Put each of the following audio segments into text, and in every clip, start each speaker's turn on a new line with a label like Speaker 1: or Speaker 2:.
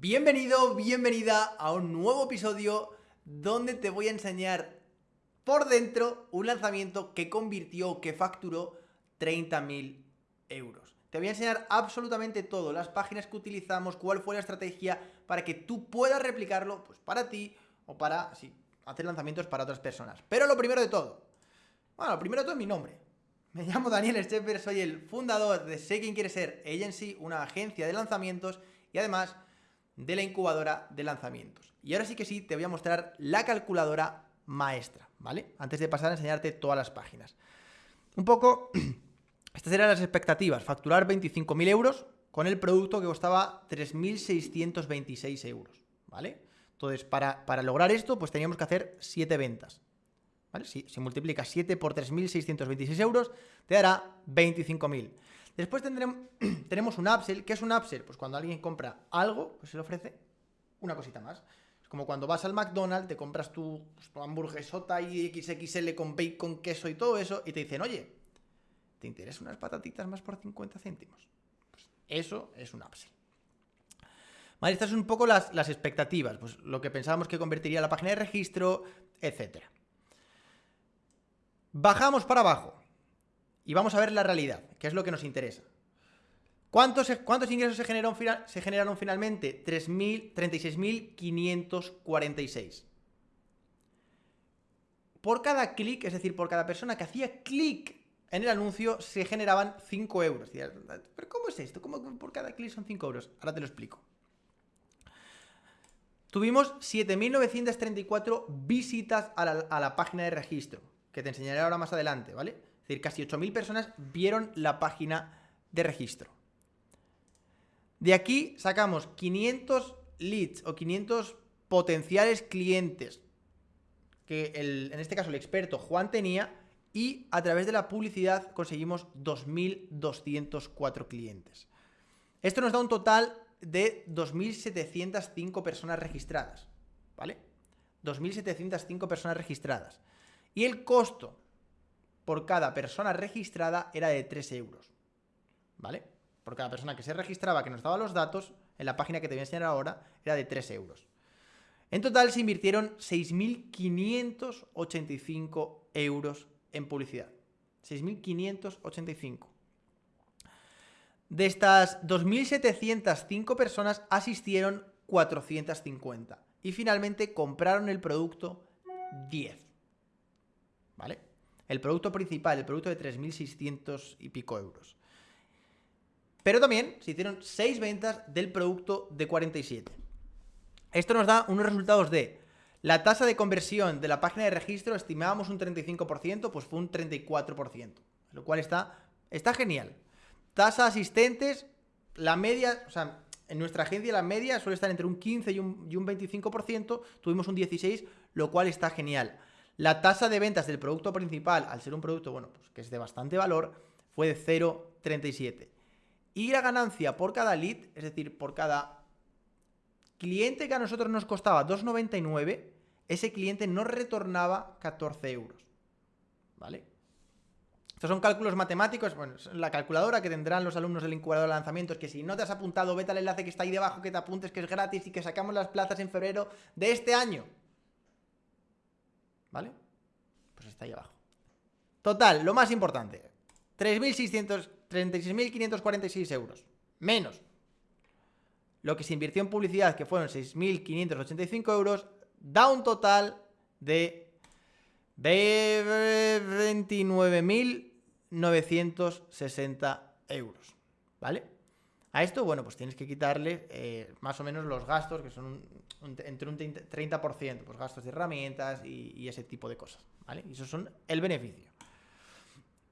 Speaker 1: Bienvenido, bienvenida a un nuevo episodio donde te voy a enseñar por dentro un lanzamiento que convirtió, que facturó 30.000 euros. Te voy a enseñar absolutamente todo, las páginas que utilizamos, cuál fue la estrategia para que tú puedas replicarlo pues para ti o para hacer lanzamientos para otras personas. Pero lo primero de todo, bueno, lo primero de todo es mi nombre. Me llamo Daniel Stepper, soy el fundador de Sé Quién Quiere Ser Agency, una agencia de lanzamientos y además de la incubadora de lanzamientos. Y ahora sí que sí, te voy a mostrar la calculadora maestra, ¿vale? Antes de pasar a enseñarte todas las páginas. Un poco, estas eran las expectativas, facturar 25.000 euros con el producto que costaba 3.626 euros, ¿vale? Entonces, para, para, lograr esto, pues teníamos que hacer 7 ventas. Si, si multiplicas 7 por 3.626 euros, te dará 25.000. Después tendremos, tenemos un upsell. ¿Qué es un upsell? Pues cuando alguien compra algo, pues se le ofrece una cosita más. Es como cuando vas al McDonald's, te compras tu, pues, tu hamburguesota y XXL con bacon, queso y todo eso, y te dicen, oye, ¿te interesa unas patatitas más por 50 céntimos? Pues eso es un upsell. Vale, estas son un poco las, las expectativas, pues lo que pensábamos que convertiría la página de registro, etcétera. Bajamos para abajo y vamos a ver la realidad, que es lo que nos interesa. ¿Cuántos, cuántos ingresos se generaron, se generaron finalmente? 36.546. Por cada clic, es decir, por cada persona que hacía clic en el anuncio, se generaban 5 euros. ¿Pero cómo es esto? ¿Cómo por cada clic son 5 euros? Ahora te lo explico. Tuvimos 7.934 visitas a la, a la página de registro, que te enseñaré ahora más adelante, ¿vale? Decir, casi 8.000 personas vieron la página de registro. De aquí sacamos 500 leads o 500 potenciales clientes que en este caso el experto Juan tenía y a través de la publicidad conseguimos 2.204 clientes. Esto nos da un total de 2.705 personas registradas, ¿vale? 2.705 personas registradas. Y el costo por cada persona registrada era de 3 euros, ¿vale? Por cada persona que se registraba, que nos daba los datos, en la página que te voy a enseñar ahora, era de 3 euros. En total se invirtieron 6.585 euros en publicidad. 6.585. De estas 2.705 personas asistieron 450 y finalmente compraron el producto 10. ¿Vale? El producto principal, el producto de 3.600 y pico euros. Pero también se hicieron 6 ventas del producto de 47. Esto nos da unos resultados de la tasa de conversión de la página de registro, estimábamos un 35%, pues fue un 34%, lo cual está, está genial. Tasa asistentes, la media, o sea, en nuestra agencia la media suele estar entre un 15 y un, y un 25%, tuvimos un 16, lo cual está genial. La tasa de ventas del producto principal, al ser un producto, bueno, pues que es de bastante valor, fue de 0,37. Y la ganancia por cada lead, es decir, por cada cliente que a nosotros nos costaba 2,99, ese cliente nos retornaba 14 euros. ¿Vale? Estos son cálculos matemáticos, bueno, la calculadora que tendrán los alumnos del incubador de lanzamientos, que si no te has apuntado, vete al enlace que está ahí debajo, que te apuntes, que es gratis y que sacamos las plazas en febrero de este año. ¿Vale? Pues está ahí abajo. Total, lo más importante, 36.546 euros, menos lo que se invirtió en publicidad, que fueron 6.585 euros, da un total de, de 29.960 euros, ¿vale? A esto, bueno, pues tienes que quitarle eh, más o menos los gastos, que son un, un, entre un 30%, pues gastos de herramientas y, y ese tipo de cosas, ¿vale? Y esos son el beneficio.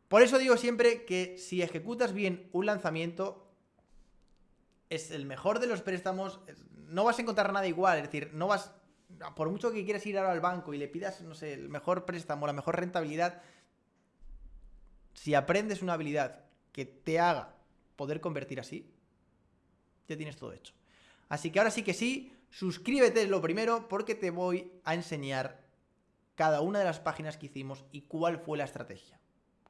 Speaker 1: Por eso digo siempre que si ejecutas bien un lanzamiento, es el mejor de los préstamos, no vas a encontrar nada igual, es decir, no vas, por mucho que quieras ir ahora al banco y le pidas, no sé, el mejor préstamo, la mejor rentabilidad, si aprendes una habilidad que te haga poder convertir así, ya tienes todo hecho. Así que ahora sí que sí, suscríbete lo primero porque te voy a enseñar cada una de las páginas que hicimos y cuál fue la estrategia.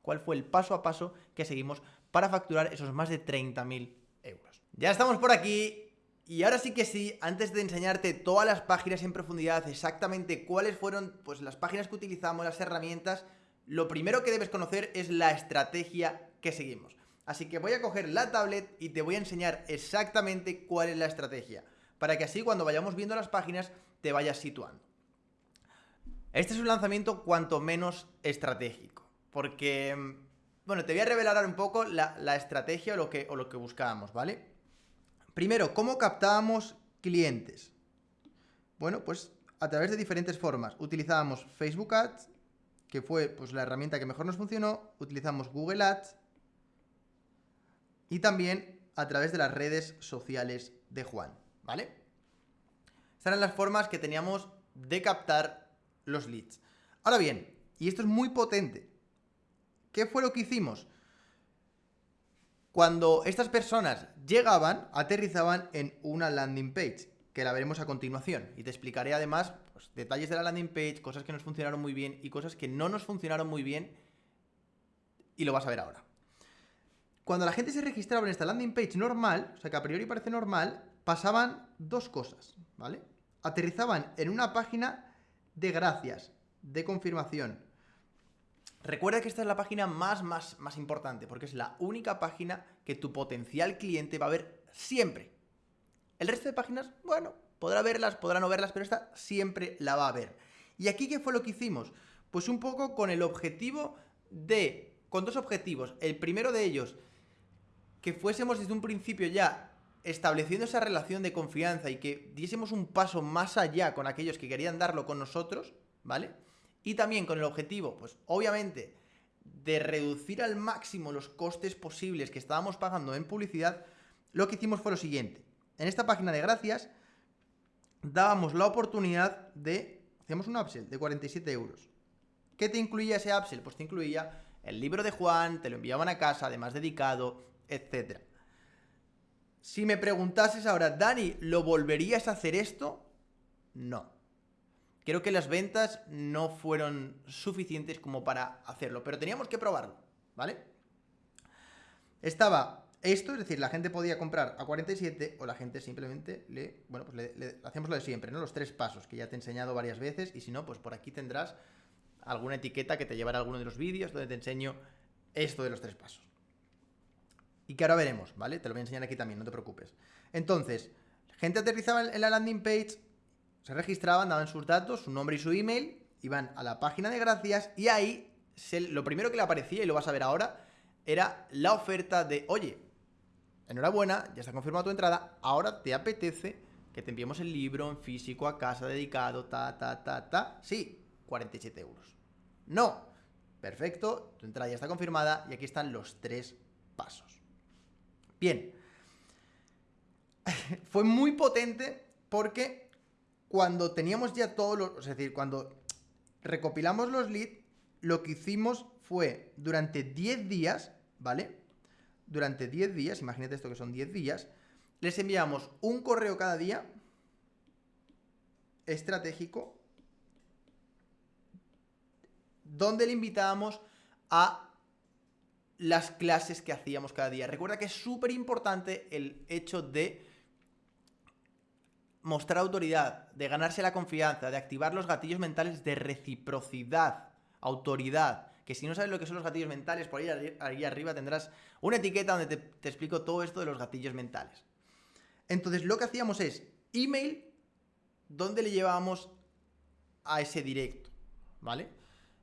Speaker 1: Cuál fue el paso a paso que seguimos para facturar esos más de 30.000 euros. Ya estamos por aquí Y ahora sí que sí, antes de enseñarte todas las páginas en profundidad, exactamente cuáles fueron pues, las páginas que utilizamos, las herramientas, lo primero que debes conocer es la estrategia que seguimos. Así que voy a coger la tablet y te voy a enseñar exactamente cuál es la estrategia, para que así cuando vayamos viendo las páginas te vayas situando. Este es un lanzamiento cuanto menos estratégico, porque, bueno, te voy a revelar un poco la, estrategia o lo, que, o lo que buscábamos, ¿vale? Primero, ¿cómo captábamos clientes? Bueno, pues a través de diferentes formas. Utilizábamos Facebook Ads, que fue pues, la herramienta que mejor nos funcionó. Utilizamos Google Ads. Y también a través de las redes sociales de Juan, ¿vale? Estas eran las formas que teníamos de captar los leads. Ahora bien, y esto es muy potente, ¿qué fue lo que hicimos? Cuando estas personas llegaban, aterrizaban en una landing page, que la veremos a continuación. Y te explicaré además pues, detalles de la landing page, cosas que nos funcionaron muy bien y cosas que no nos funcionaron muy bien. Y lo vas a ver ahora. Cuando la gente se registraba en esta landing page normal, o sea que a priori parece normal, pasaban dos cosas, ¿vale? Aterrizaban en una página de gracias, de confirmación, Recuerda que esta es la página más, más, más importante, porque es la única página que tu potencial cliente va a ver siempre. El resto de páginas, bueno, podrá verlas, podrá no verlas, pero esta siempre la va a ver. ¿Y aquí qué fue lo que hicimos? Pues un poco con el objetivo de, con dos objetivos. El primero de ellos, que fuésemos desde un principio ya estableciendo esa relación de confianza y que diésemos un paso más allá con aquellos que querían darlo con nosotros, ¿vale? Y también con el objetivo, pues obviamente, de reducir al máximo los costes posibles que estábamos pagando en publicidad, lo que hicimos fue lo siguiente. En esta página de gracias dábamos la oportunidad de, hacíamos un upsell de 47 euros. ¿Qué te incluía ese upsell? Pues te incluía el libro de Juan, te lo enviaban a casa, además dedicado, etc. Si me preguntases ahora, Dani, ¿lo volverías a hacer esto? No. Creo que las ventas no fueron suficientes como para hacerlo, pero teníamos que probarlo, ¿vale? Estaba esto, es decir, la gente podía comprar a 47 o la gente simplemente le, bueno, pues le, hacemos lo de siempre, ¿no? Los tres pasos que ya te he enseñado varias veces y si no, pues por aquí tendrás alguna etiqueta que te llevará a alguno de los vídeos donde te enseño esto de los tres pasos. Y que ahora veremos, ¿vale? Te lo voy a enseñar aquí también, no te preocupes. Entonces, gente aterrizaba en la landing page, se registraban, daban sus datos, su nombre y su email, iban a la página de gracias y ahí lo primero que le aparecía, y lo vas a ver ahora, era la oferta de, oye, enhorabuena, ya está confirmada tu entrada, ahora te apetece que te enviemos el libro en físico a casa dedicado, ta, ta, ta, ta. Sí, 47 euros. No. Perfecto, tu entrada ya está confirmada y aquí están los tres pasos. Bien. Fue muy potente porque cuando teníamos ya todos los... Es decir, cuando recopilamos los leads, lo que hicimos fue durante 10 días, ¿vale? Durante 10 días, imagínate esto que son 10 días, les enviamos un correo cada día estratégico donde le invitábamos a las clases que hacíamos cada día. Recuerda que es súper importante el hecho de mostrar autoridad, de ganarse la confianza, de activar los gatillos mentales de reciprocidad, autoridad. Que si no sabes lo que son los gatillos mentales, por ahí, arriba tendrás una etiqueta donde te, te explico todo esto de los gatillos mentales. Entonces lo que hacíamos es email donde le llevábamos a ese directo, ¿vale?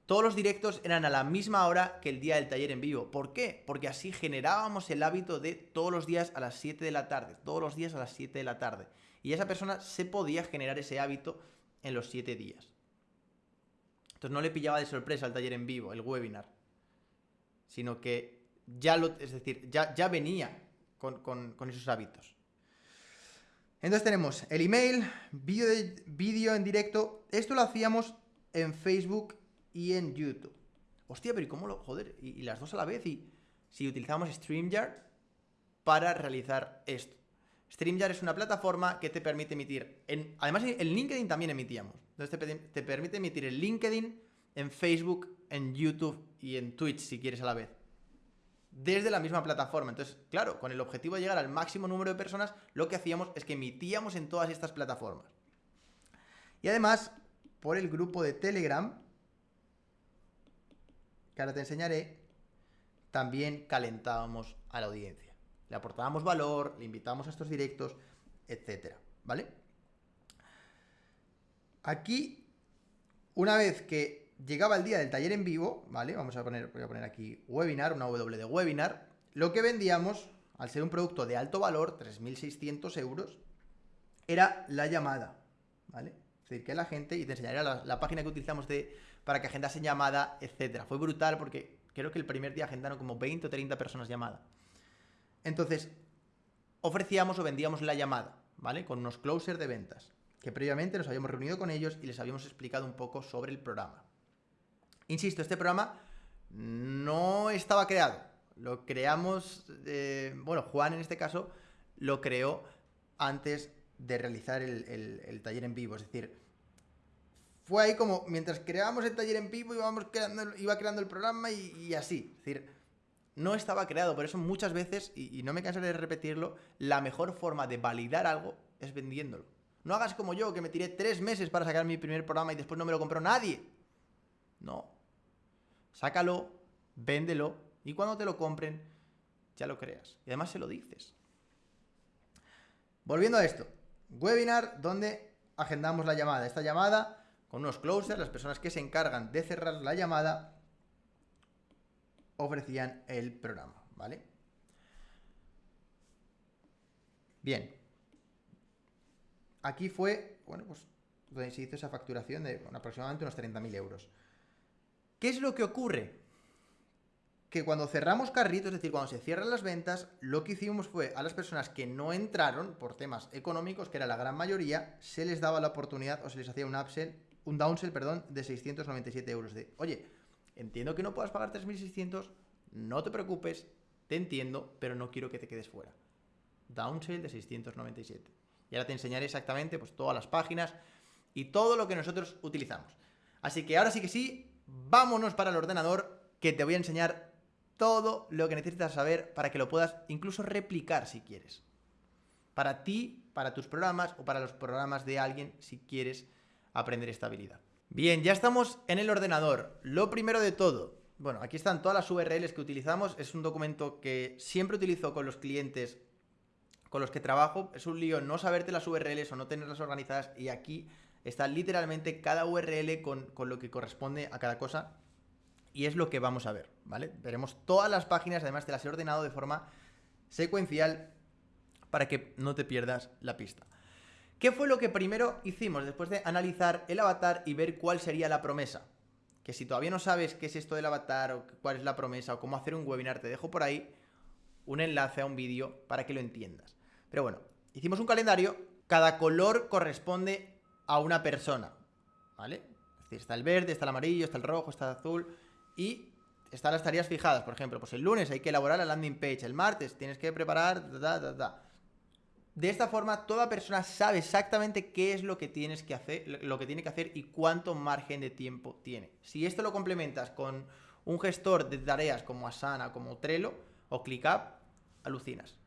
Speaker 1: Todos los directos eran a la misma hora que el día del taller en vivo. ¿Por qué? Porque así generábamos el hábito de todos los días a las 7 de la tarde. Todos los días a las 7 de la tarde. Y esa persona se podía generar ese hábito en los 7 días. Entonces no le pillaba de sorpresa el taller en vivo, el webinar. Sino que ya lo, es decir, ya, ya venía con, con esos hábitos. Entonces tenemos el email, vídeo en directo. Esto lo hacíamos en Facebook y en YouTube. Hostia, pero ¿y cómo lo...? Joder, y, las dos a la vez. Y si utilizamos StreamYard para realizar esto. StreamYard es una plataforma que te permite emitir... Además, en LinkedIn también emitíamos. Entonces te, te permite emitir en LinkedIn, en Facebook, en YouTube y en Twitch si quieres a la vez. desde la misma plataforma. Entonces, claro, con el objetivo de llegar al máximo número de personas, lo que hacíamos es que emitíamos en todas estas plataformas. Y además, por el grupo de Telegram, que ahora te enseñaré, también calentábamos a la audiencia. Le aportábamos valor, le invitábamos a estos directos, etcétera, ¿vale? Aquí, una vez que llegaba el día del taller en vivo, ¿vale? Vamos a poner, voy a poner aquí webinar, una W de webinar. Lo que vendíamos, al ser un producto de alto valor, 3.600 euros, era la llamada, ¿vale? Es decir, que la gente, y te enseñaré la, página que utilizamos de, para que agendasen llamada, etcétera. Fue brutal porque creo que el primer día agendaron como 20 o 30 personas llamada. Entonces, ofrecíamos o vendíamos la llamada, ¿vale? Con unos closers de ventas, que previamente nos habíamos reunido con ellos y les habíamos explicado un poco sobre el programa. Insisto, este programa no estaba creado. Lo creamos, eh, bueno, Juan en este caso lo creó antes de realizar el, taller en vivo. Es decir, fue ahí como, mientras creábamos el taller en vivo, íbamos creando, iba creando el programa y, así. Es decir, no estaba creado. Por eso muchas veces, y, y, no me cansaré de repetirlo, la mejor forma de validar algo es vendiéndolo. No hagas como yo, que me tiré tres meses para sacar mi primer programa y después no me lo compró nadie. No. Sácalo, véndelo y cuando te lo compren, ya lo creas. Y además se lo dices. Volviendo a esto webinar donde agendamos la llamada. Esta llamada con unos closers, las personas que se encargan de cerrar la llamada, ofrecían el programa, ¿vale? Bien. Aquí fue, bueno, pues donde se hizo esa facturación de aproximadamente unos 30.000 euros. ¿Qué es lo que ocurre? que cuando cerramos carritos, es decir, cuando se cierran las ventas, lo que hicimos fue a las personas que no entraron por temas económicos, que era la gran mayoría, se les daba la oportunidad o se les hacía un upsell, un downsell, perdón, de 697 euros. De, oye, entiendo que no puedas pagar 3.600, no te preocupes, te entiendo, pero no quiero que te quedes fuera. Downsell de 697. Y ahora te enseñaré exactamente pues, todas las páginas y todo lo que nosotros utilizamos. Así que ahora sí que sí, vámonos para el ordenador que te voy a enseñar todo lo que necesitas saber para que lo puedas incluso replicar si quieres. Para ti, para tus programas o para los programas de alguien si quieres aprender esta habilidad. Bien, ya estamos en el ordenador. Lo primero de todo, bueno, aquí están todas las URLs que utilizamos. Es un documento que siempre utilizo con los clientes con los que trabajo. Es un lío no saberte las URLs o no tenerlas organizadas y aquí está literalmente cada URL con, con lo que corresponde a cada cosa y es lo que vamos a ver, ¿vale? Veremos todas las páginas, además te las he ordenado de forma secuencial para que no te pierdas la pista. ¿Qué fue lo que primero hicimos después de analizar el avatar y ver cuál sería la promesa? Que si todavía no sabes qué es esto del avatar o cuál es la promesa o cómo hacer un webinar, te dejo por ahí un enlace a un vídeo para que lo entiendas. Pero bueno, hicimos un calendario, cada color corresponde a una persona, ¿vale? Es decir, está el verde, está el amarillo, está el rojo, está el azul y están las tareas fijadas. Por ejemplo, pues el lunes hay que elaborar la landing page, el martes tienes que preparar... de esta forma, toda persona sabe exactamente qué es lo que tienes que hacer, lo que tiene que hacer y cuánto margen de tiempo tiene. Si esto lo complementas con un gestor de tareas como Asana, como Trello o ClickUp, alucinas.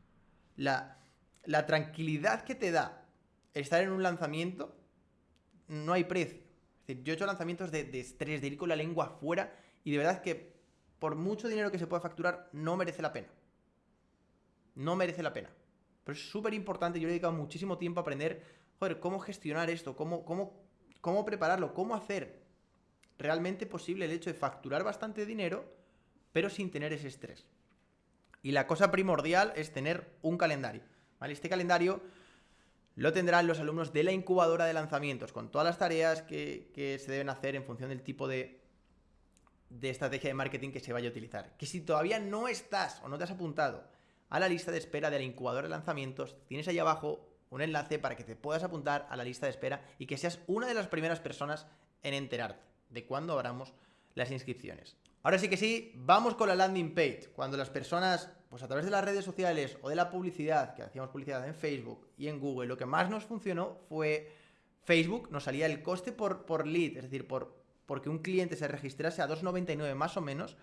Speaker 1: La, tranquilidad que te da estar en un lanzamiento, no hay precio. Es decir, yo he hecho lanzamientos de, de estrés, de ir con la lengua afuera y de verdad que por mucho dinero que se pueda facturar, no merece la pena. No merece la pena. Pero es súper importante, yo le he dedicado muchísimo tiempo a aprender, joder, cómo gestionar esto, cómo, cómo, cómo prepararlo, cómo hacer realmente posible el hecho de facturar bastante dinero, pero sin tener ese estrés. Y la cosa primordial es tener un calendario. ¿vale? Este calendario lo tendrán los alumnos de la incubadora de lanzamientos, con todas las tareas que, que se deben hacer en función del tipo de, de estrategia de marketing que se vaya a utilizar. Que si todavía no estás o no te has apuntado a la lista de espera de la incubadora de lanzamientos, tienes ahí abajo un enlace para que te puedas apuntar a la lista de espera y que seas una de las primeras personas en enterarte de cuándo abramos las inscripciones. Ahora sí que sí, vamos con la landing page. Cuando las personas, pues a través de las redes sociales o de la publicidad, que hacíamos publicidad en Facebook y en Google, lo que más nos funcionó fue Facebook, nos salía el coste por, por lead, es decir, por, porque un cliente se registrase a 2,99 más o menos,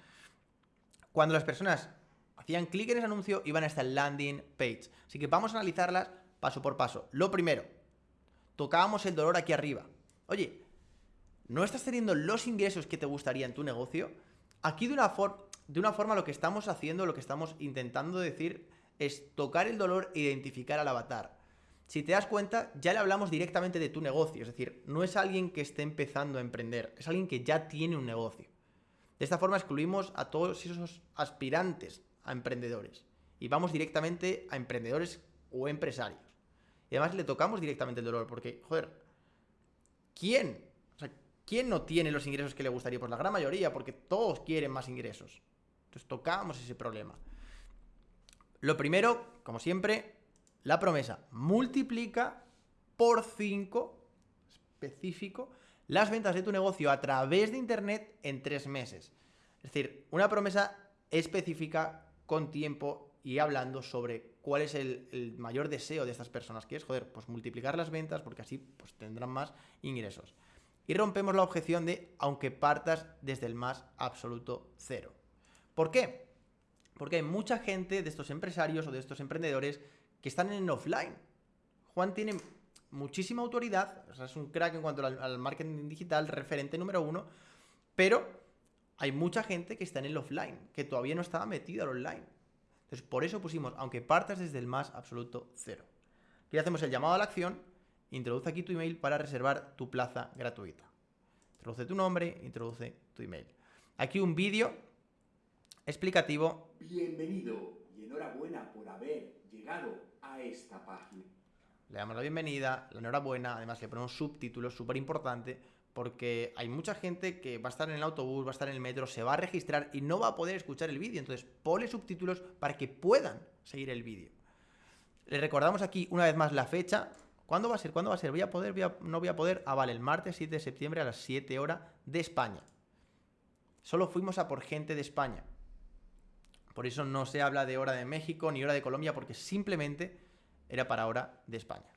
Speaker 1: cuando las personas hacían clic en ese anuncio, iban a esta landing page. Así que vamos a analizarlas paso por paso. Lo primero, tocábamos el dolor aquí arriba. Oye, ¿no estás teniendo los ingresos que te gustaría en tu negocio? Aquí de una, de una forma lo que estamos haciendo, lo que estamos intentando decir es tocar el dolor e identificar al avatar. Si te das cuenta, ya le hablamos directamente de tu negocio, es decir, no es alguien que esté empezando a emprender, es alguien que ya tiene un negocio. De esta forma excluimos a todos esos aspirantes a emprendedores y vamos directamente a emprendedores o empresarios. Y además le tocamos directamente el dolor, porque, joder, ¿quién? ¿quién no tiene los ingresos que le gustaría? Pues la gran mayoría, porque todos quieren más ingresos. Entonces tocamos ese problema. Lo primero, como siempre, la promesa. Multiplica por 5 específico las ventas de tu negocio a través de Internet en tres meses. Es decir, una promesa específica con tiempo y hablando sobre cuál es el, mayor deseo de estas personas, que es, joder, pues multiplicar las ventas porque así pues, tendrán más ingresos. Y rompemos la objeción de aunque partas desde el más absoluto cero. ¿Por qué? Porque hay mucha gente de estos empresarios o de estos emprendedores que están en offline. Juan tiene muchísima autoridad, es un crack en cuanto al, marketing digital, referente número uno, pero hay mucha gente que está en el offline, que todavía no estaba metida al online. Entonces, por eso pusimos, aunque partas desde el más absoluto cero. Aquí hacemos el llamado a la acción, introduce aquí tu email para reservar tu plaza gratuita. Introduce tu nombre, introduce tu email. Aquí un vídeo explicativo.
Speaker 2: Bienvenido y enhorabuena por haber llegado a esta página.
Speaker 1: Le damos la bienvenida, la enhorabuena, además le ponemos subtítulos, súper importante, porque hay mucha gente que va a estar en el autobús, va a estar en el metro, se va a registrar y no va a poder escuchar el vídeo. Entonces, pone subtítulos para que puedan seguir el vídeo. Le recordamos aquí una vez más la fecha. ¿Cuándo va a ser? ¿Cuándo va a ser? ¿Voy a poder? ¿No voy a poder? Ah, vale, el martes 7 de septiembre a las 7 horas de España. Solo fuimos a por gente de España. Por eso no se habla de hora de México ni hora de Colombia, porque simplemente era para hora de España.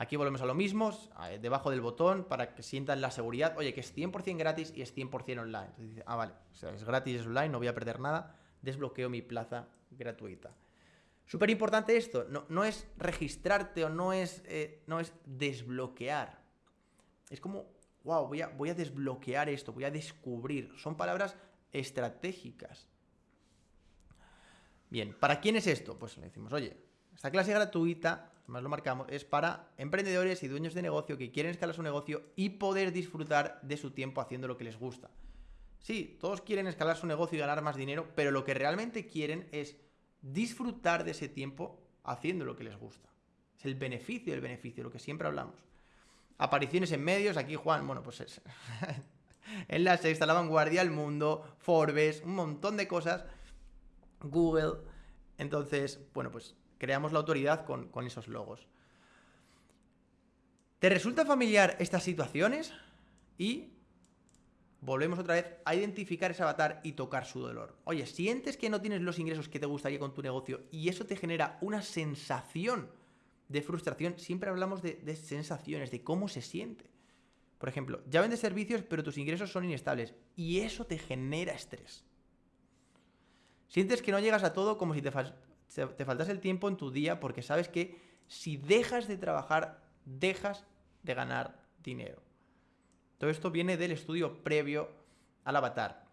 Speaker 1: Aquí volvemos a lo mismo, debajo del botón, para que sientan la seguridad. Oye, que es 100% gratis y es 100% online. Entonces dice, ah, vale, es gratis, es online, no voy a perder nada. Desbloqueo mi plaza gratuita. Súper importante esto, no, es registrarte o no es, eh, no es desbloquear. Es como, wow, voy a, voy a desbloquear esto, voy a descubrir. Son palabras estratégicas. Bien, ¿para quién es esto? Pues le decimos, oye, esta clase gratuita, más lo marcamos, es para emprendedores y dueños de negocio que quieren escalar su negocio y poder disfrutar de su tiempo haciendo lo que les gusta. Sí, todos quieren escalar su negocio y ganar más dinero, pero lo que realmente quieren es disfrutar de ese tiempo haciendo lo que les gusta. Es el beneficio del beneficio, lo que siempre hablamos. Apariciones en medios, aquí Juan, bueno, pues es en la sexta, la vanguardia, el mundo, Forbes, un montón de cosas Google. Entonces, bueno, pues creamos la autoridad con, esos logos. ¿Te resulta familiar estas situaciones? Y volvemos otra vez a identificar ese avatar y tocar su dolor. Oye, sientes que no tienes los ingresos que te gustaría con tu negocio y eso te genera una sensación de frustración. Siempre hablamos de, de sensaciones, de cómo se siente. Por ejemplo, ya vendes servicios pero tus ingresos son inestables y eso te genera estrés. Sientes que no llegas a todo como si te, te faltase el tiempo en tu día porque sabes que si dejas de trabajar, dejas de ganar dinero. Todo esto viene del estudio previo al avatar.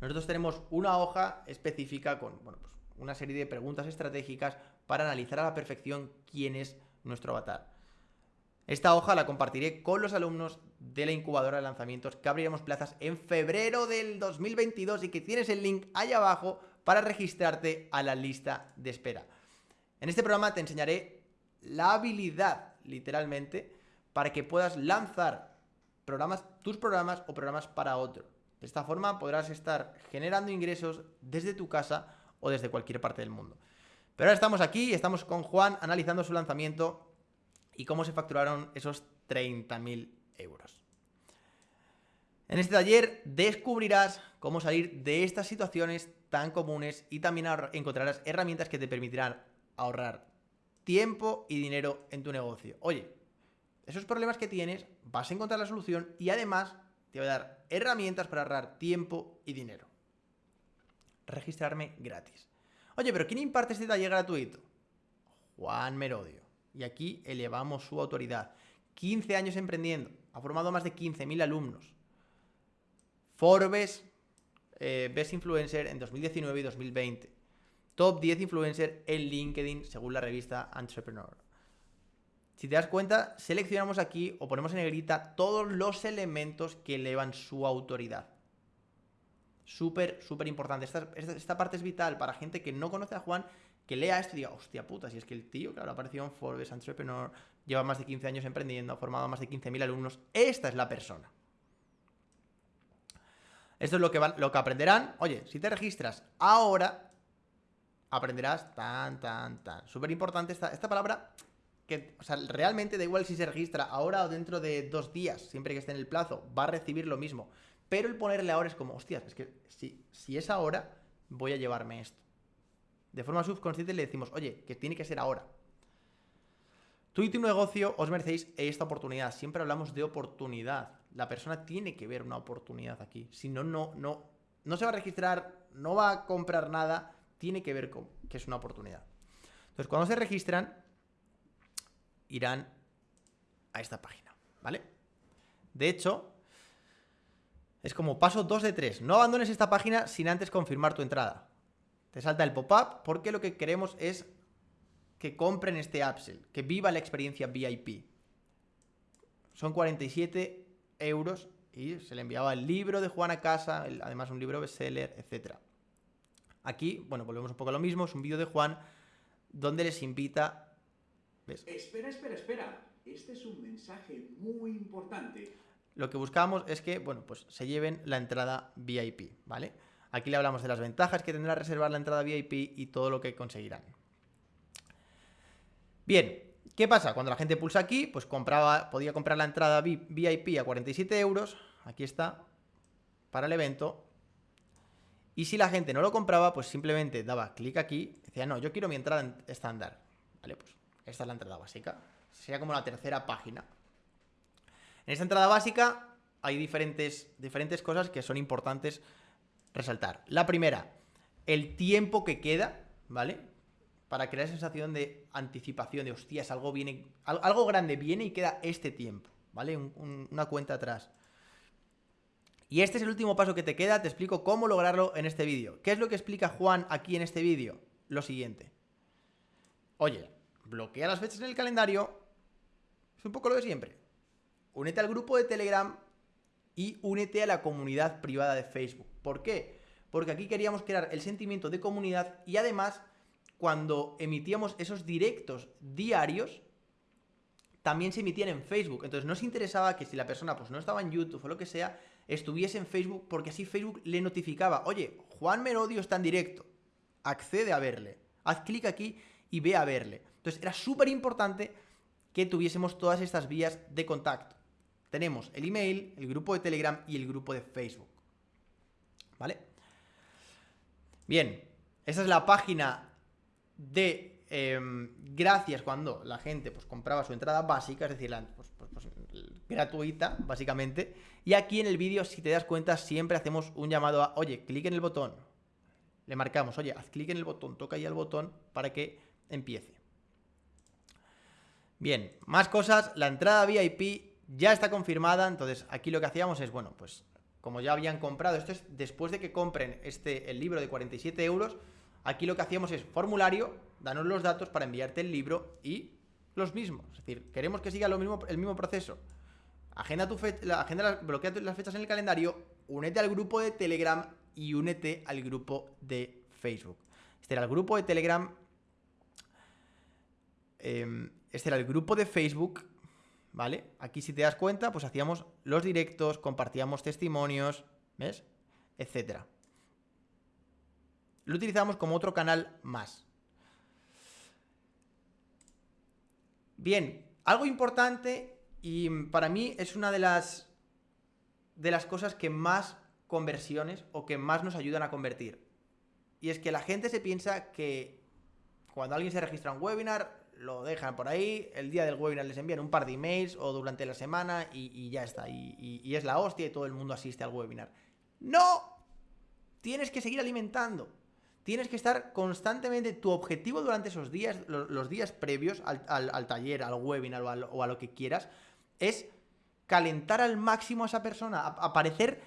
Speaker 1: Nosotros tenemos una hoja específica con bueno, pues una serie de preguntas estratégicas para analizar a la perfección quién es nuestro avatar. Esta hoja la compartiré con los alumnos de la incubadora de lanzamientos que abriremos plazas en febrero del 2022 y que tienes el link ahí abajo para registrarte a la lista de espera. En este programa te enseñaré la habilidad, literalmente, para que puedas lanzar programas, tus programas o programas para otro. De esta forma podrás estar generando ingresos desde tu casa o desde cualquier parte del mundo. Pero ahora estamos aquí, estamos con Juan analizando su lanzamiento y cómo se facturaron esos 30.000 euros. En este taller descubrirás cómo salir de estas situaciones tan comunes y también encontrarás herramientas que te permitirán ahorrar tiempo y dinero en tu negocio. Oye, esos problemas que tienes, vas a encontrar la solución y además te voy a dar herramientas para ahorrar tiempo y dinero. registrarme gratis. Oye, pero ¿quién imparte este taller gratuito? Juan Merodio. Y aquí elevamos su autoridad. 15 años emprendiendo. Ha formado más de 15.000 alumnos. Forbes eh, Best Influencer en 2019 y 2020. Top 10 influencer en LinkedIn según la revista Entrepreneur. Si te das cuenta, seleccionamos aquí o ponemos en negrita todos los elementos que elevan su autoridad. Súper, súper importante. Esta, esta, parte es vital para gente que no conoce a Juan, que lea esto y diga, hostia puta, si es que el tío, claro, apareció en Forbes Entrepreneur, lleva más de 15 años emprendiendo, ha formado más de 15.000 alumnos. Esta es la persona. Esto es lo que, lo que aprenderán. Oye, si te registras ahora, aprenderás tan, tan, tan. Súper importante esta, esta palabra que, o sea, realmente da igual si se registra ahora o dentro de dos días, siempre que esté en el plazo, va a recibir lo mismo. Pero el ponerle ahora es como, hostias, es que si, si es ahora, voy a llevarme esto. De forma subconsciente le decimos, oye, que tiene que ser ahora. Tú y tu negocio os merecéis esta oportunidad. Siempre hablamos de oportunidad. La persona tiene que ver una oportunidad aquí. Si no, no, no, se va a registrar, no va a comprar nada, tiene que ver con que es una oportunidad. Entonces, cuando se registran, irán a esta página, ¿vale? De hecho, es como paso 2 de 3. No abandones esta página sin antes confirmar tu entrada. Te salta el pop-up porque lo que queremos es que compren este upsell, que viva la experiencia VIP. Son 47 euros y se le enviaba el libro de Juan a casa, además un libro bestseller, etc. Aquí, bueno, volvemos un poco a lo mismo, es un vídeo de Juan donde les invita...
Speaker 2: ¿ves? Espera, espera, espera. Este es un mensaje muy importante.
Speaker 1: Lo que buscamos es que, bueno, pues se lleven la entrada VIP, ¿vale? Aquí le hablamos de las ventajas que tendrá reservar la entrada VIP y todo lo que conseguirán. Bien, ¿qué pasa? Cuando la gente pulsa aquí, pues compraba, podía comprar la entrada VIP a 47 euros, aquí está, para el evento, y si la gente no lo compraba, pues simplemente daba clic aquí, decía, no, yo quiero mi entrada estándar, ¿vale? Pues esta es la entrada básica, sería como la tercera página. En esta entrada básica hay diferentes, diferentes cosas que son importantes resaltar. La primera, el tiempo que queda, ¿vale? Para crear sensación de anticipación, de hostias, algo viene, algo grande viene y queda este tiempo, ¿vale? una cuenta atrás. Y este es el último paso que te queda, te explico cómo lograrlo en este vídeo. ¿Qué es lo que explica Juan aquí en este vídeo? Lo siguiente. Oye, bloquea las fechas en el calendario, es un poco lo de siempre. Únete al grupo de Telegram y únete a la comunidad privada de Facebook. ¿Por qué? Porque aquí queríamos crear el sentimiento de comunidad y además cuando emitíamos esos directos diarios, también se emitían en Facebook. Entonces nos interesaba que si la persona pues no estaba en YouTube o lo que sea, estuviese en Facebook porque así Facebook le notificaba, oye, Juan Merodio está en directo, accede a verle, haz clic aquí y ve a verle. Entonces era súper importante que tuviésemos todas estas vías de contacto. Tenemos el email, el grupo de Telegram y el grupo de Facebook. ¿Vale? Bien, esa es la página de em, gracias cuando la gente pues, compraba su entrada básica, es decir, la, pues, pues, pues, gratuita, básicamente. Y aquí en el vídeo, si te das cuenta, siempre hacemos un llamado a, oye, clic en el botón. Le marcamos, oye, haz clic en el botón, toca ahí el botón para que empiece. Bien, más cosas, la entrada VIP ya está confirmada, entonces aquí lo que hacíamos es, bueno, pues como ya habían comprado, esto es después de que compren este, el libro de 47 euros, Aquí lo que hacíamos es formulario, danos los datos para enviarte el libro y los mismos. Es decir, queremos que siga lo mismo, el mismo proceso. Agenda tu agenda, bloquea las fechas en el calendario, únete al grupo de Telegram y únete al grupo de Facebook. Este era el grupo de Telegram. Em, este era el grupo de Facebook. ¿Vale? Aquí si te das cuenta, pues hacíamos los directos, compartíamos testimonios, ¿ves? Etcétera lo utilizamos como otro canal más. Bien, algo importante y para mí es una de las, de las cosas que más conversiones o que más nos ayudan a convertir. Y es que la gente se piensa que cuando alguien se registra un webinar, lo dejan por ahí, el día del webinar les envían un par de emails o durante la semana y, ya está. y es la hostia y todo el mundo asiste al webinar. ¡No! tienes que seguir alimentando. Tienes que estar constantemente, tu objetivo durante esos días, los, días previos al, taller, al webinar o a, lo, que quieras, es calentar al máximo a esa persona, aparecer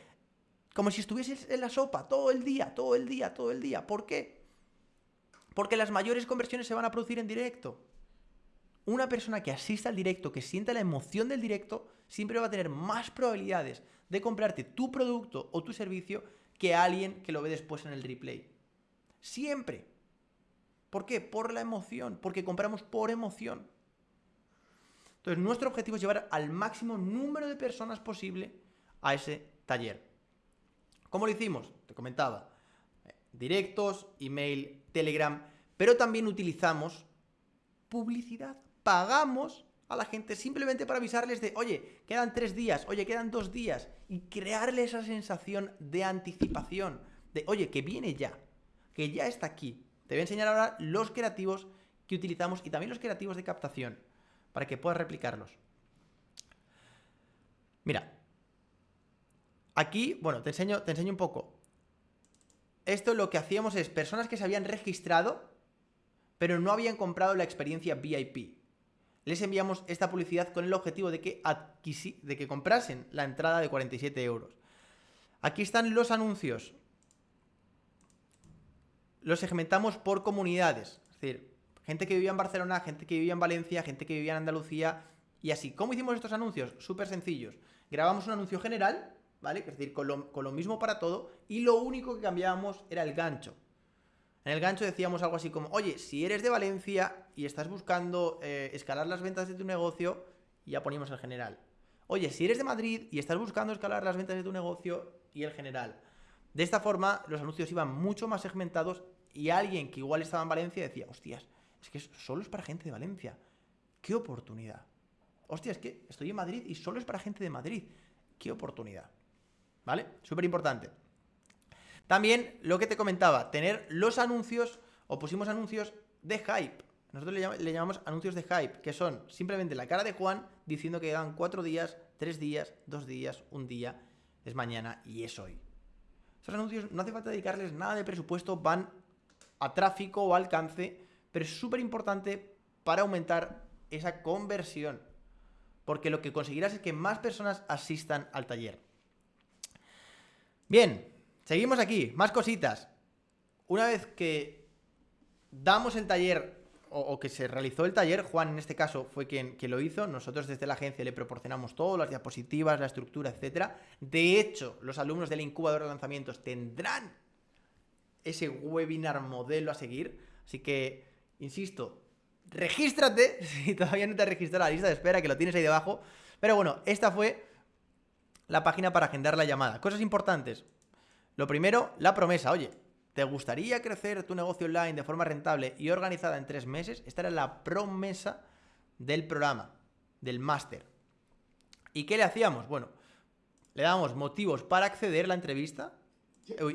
Speaker 1: como si estuvieses en la sopa todo el día, todo el día, todo el día. ¿Por qué? Porque las mayores conversiones se van a producir en directo. Una persona que asista al directo, que sienta la emoción del directo, siempre va a tener más probabilidades de comprarte tu producto o tu servicio que alguien que lo ve después en el replay. Siempre. ¿Por qué? Por la emoción, porque compramos por emoción. Entonces, nuestro objetivo es llevar al máximo número de personas posible a ese taller. ¿Cómo lo hicimos? Te comentaba. Directos, email, Telegram, pero también utilizamos publicidad. Pagamos a la gente simplemente para avisarles de, oye, quedan tres días, oye, quedan dos días, y crearle esa sensación de anticipación, de, oye, que viene ya que ya está aquí. Te voy a enseñar ahora los creativos que utilizamos y también los creativos de captación para que puedas replicarlos. Mira, aquí, bueno, te enseño, te enseño un poco. Esto lo que hacíamos es personas que se habían registrado, pero no habían comprado la experiencia VIP. Les enviamos esta publicidad con el objetivo de que, de que comprasen la entrada de 47 euros. Aquí están los anuncios los segmentamos por comunidades. Es decir, gente que vivía en Barcelona, gente que vivía en Valencia, gente que vivía en Andalucía y así. ¿Cómo hicimos estos anuncios? Súper sencillos. Grabamos un anuncio general, ¿vale? Es decir, con lo, mismo para todo y lo único que cambiábamos era el gancho. En el gancho decíamos algo así como, oye, si eres de Valencia y estás buscando eh, escalar las ventas de tu negocio, ya ponemos el general. Oye, si eres de Madrid y estás buscando escalar las ventas de tu negocio, y el general. De esta forma, los anuncios iban mucho más segmentados y alguien que igual estaba en Valencia decía, hostias, es que solo es para gente de Valencia. ¡Qué oportunidad! Hostia, es que estoy en Madrid y solo es para gente de Madrid. ¡Qué oportunidad! ¿Vale? Súper importante. También lo que te comentaba, tener los anuncios o pusimos anuncios de hype. Nosotros le, llamamos anuncios de hype, que son simplemente la cara de Juan diciendo que quedan cuatro días, tres días, dos días, un día, es mañana y es hoy. Anuncios no hace falta dedicarles nada de presupuesto, van a tráfico o alcance, pero es súper importante para aumentar esa conversión. Porque lo que conseguirás es que más personas asistan al taller. Bien, seguimos aquí, más cositas. Una vez que damos el taller o, que se realizó el taller, Juan en este caso fue quien, lo hizo, nosotros desde la agencia le proporcionamos todo, las diapositivas, la estructura, etc. De hecho, los alumnos del incubador de lanzamientos tendrán ese webinar modelo a seguir. Así que, insisto, regístrate si todavía no te has registrado la lista de espera, que lo tienes ahí debajo. Pero bueno, esta fue la página para agendar la llamada. Cosas importantes. Lo primero, la promesa. Oye, ¿te gustaría crecer tu negocio online de forma rentable y organizada en tres meses? Esta era la promesa del programa, del máster. ¿Y qué le hacíamos? Bueno, le damos motivos para acceder a la entrevista,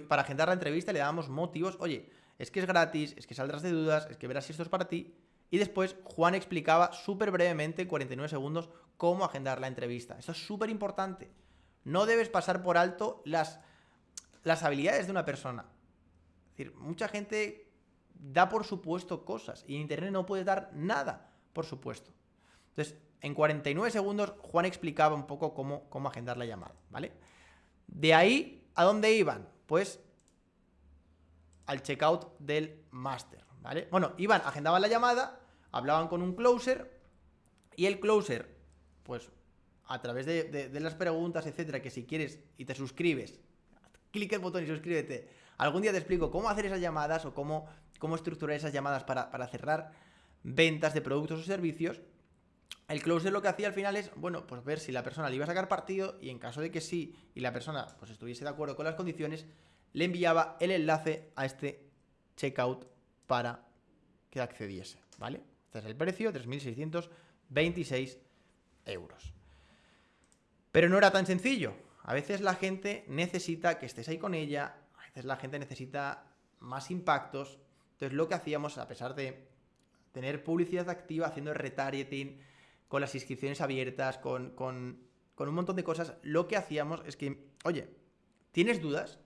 Speaker 1: para agendar la entrevista le damos motivos, oye, es que es gratis, es que saldrás de dudas, es que verás si esto es para ti. Y después Juan explicaba súper brevemente, en 49 segundos, cómo agendar la entrevista. Esto es súper importante. No debes pasar por alto las, las habilidades de una persona. Es decir, mucha gente da por supuesto cosas y en Internet no puede dar nada por supuesto. Entonces, en 49 segundos Juan explicaba un poco cómo, cómo agendar la llamada, ¿vale? De ahí, ¿a dónde iban? pues al checkout del máster, ¿vale? Bueno, iban, agendaban la llamada, hablaban con un closer y el closer, pues a través de, las preguntas, etcétera, que si quieres y te suscribes, clic el botón y suscríbete. Algún día te explico cómo hacer esas llamadas o cómo, cómo estructurar esas llamadas para, para cerrar ventas de productos o servicios. El closer lo que hacía al final es, bueno, pues ver si la persona le iba a sacar partido y en caso de que sí y la persona pues estuviese de acuerdo con las condiciones, le enviaba el enlace a este checkout para que accediese, ¿vale? Este es el precio, 3.626 euros. Pero no era tan sencillo. A veces la gente necesita que estés ahí con ella, a veces la gente necesita más impactos. Entonces lo que hacíamos, a pesar de tener publicidad activa, haciendo retargeting, con las inscripciones abiertas, con, con, un montón de cosas, lo que hacíamos es que, oye, ¿tienes dudas?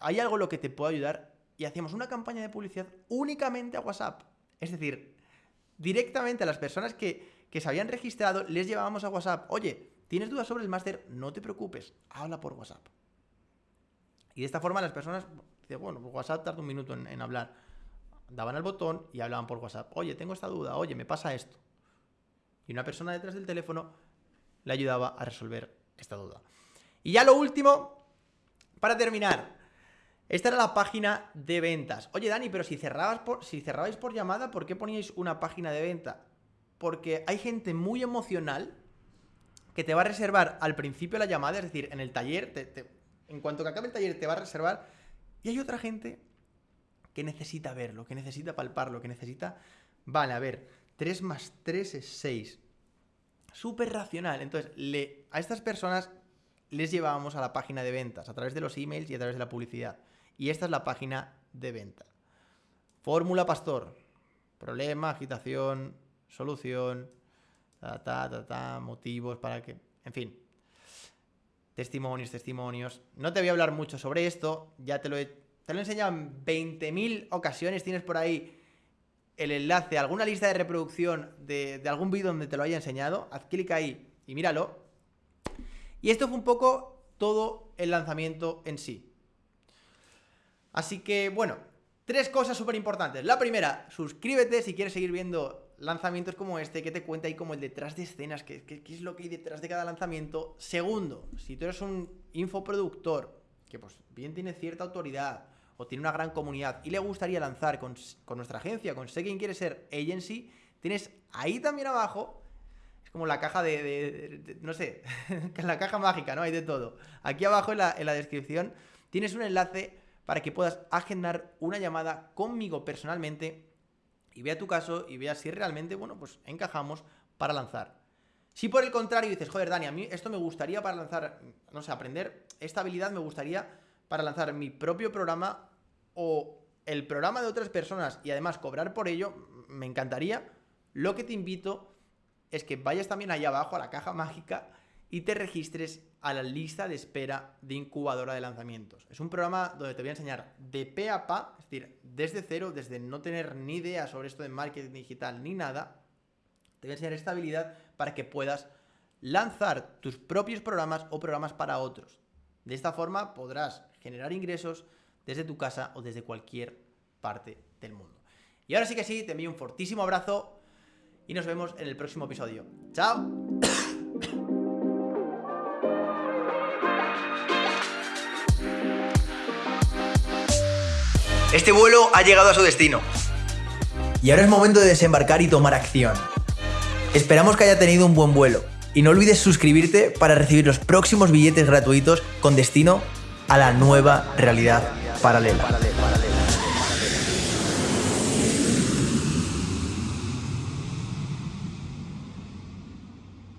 Speaker 1: hay algo en lo que te puedo ayudar y hacíamos una campaña de publicidad únicamente a WhatsApp. Es decir, directamente a las personas que, que se habían registrado les llevábamos a WhatsApp. Oye, ¿tienes dudas sobre el máster? No te preocupes, habla por WhatsApp. Y de esta forma las personas, bueno, pues WhatsApp tarda un minuto en, hablar. Daban al botón y hablaban por WhatsApp. Oye, tengo esta duda, oye, me pasa esto. Y una persona detrás del teléfono le ayudaba a resolver esta duda. Y ya lo último, para terminar, esta era la página de ventas. Oye, Dani, pero si, cerrabas por, si cerrabais por llamada, ¿por qué poníais una página de venta? Porque hay gente muy emocional que te va a reservar al principio la llamada, es decir, en el taller, en cuanto que acabe el taller te va a reservar, y hay otra gente que necesita verlo, que necesita palparlo, que necesita... Vale, a ver, 3 más 3 es 6. Súper racional. Entonces, le, a estas personas les llevábamos a la página de ventas, a través de los emails y a través de la publicidad. Y esta es la página de venta. Fórmula Pastor. Problema, agitación, solución, motivos para que... En fin. Testimonios, testimonios. No te voy a hablar mucho sobre esto. Ya te lo he, te lo he enseñado en 20.000 ocasiones. Tienes por ahí el enlace alguna lista de reproducción de, de algún vídeo donde te lo haya enseñado. Haz clic ahí y míralo. Y esto fue un poco todo el lanzamiento en sí. Así que, bueno, tres cosas súper importantes. La primera, suscríbete si quieres seguir viendo lanzamientos como este, que te cuenta ahí como el detrás de escenas, qué, es lo que hay detrás de cada lanzamiento. Segundo, si tú eres un infoproductor que pues bien tiene cierta autoridad o tiene una gran comunidad y le gustaría lanzar con, nuestra agencia, con Sé Quién Quiere Ser Agency, tienes ahí también abajo como la caja de, no sé, la caja mágica, ¿no? Hay de todo. Aquí abajo en la, en la descripción tienes un enlace para que puedas agendar una llamada conmigo personalmente y vea tu caso y vea si realmente, bueno, pues encajamos para lanzar. Si por el contrario dices, joder, Dani, a mí esto me gustaría para lanzar, no sé, aprender esta habilidad me gustaría para lanzar mi propio programa o el programa de otras personas y además cobrar por ello, me encantaría. Lo que te invito es que vayas también allá abajo a la caja mágica y te registres a la lista de espera de incubadora de lanzamientos. Es un programa donde te voy a enseñar de pe a pa, es decir, desde cero, desde no tener ni idea sobre esto de marketing digital ni nada, te voy a enseñar esta habilidad para que puedas lanzar tus propios programas o programas para otros. De esta forma podrás generar ingresos desde tu casa o desde cualquier parte del mundo. Y ahora sí que sí, te envío un fortísimo abrazo y nos vemos en el próximo episodio. ¡Chao! Este vuelo ha llegado a su destino. Y ahora es momento de desembarcar y tomar acción. Esperamos que haya tenido un buen vuelo. Y no olvides suscribirte para recibir los próximos billetes gratuitos con destino a la nueva realidad paralela.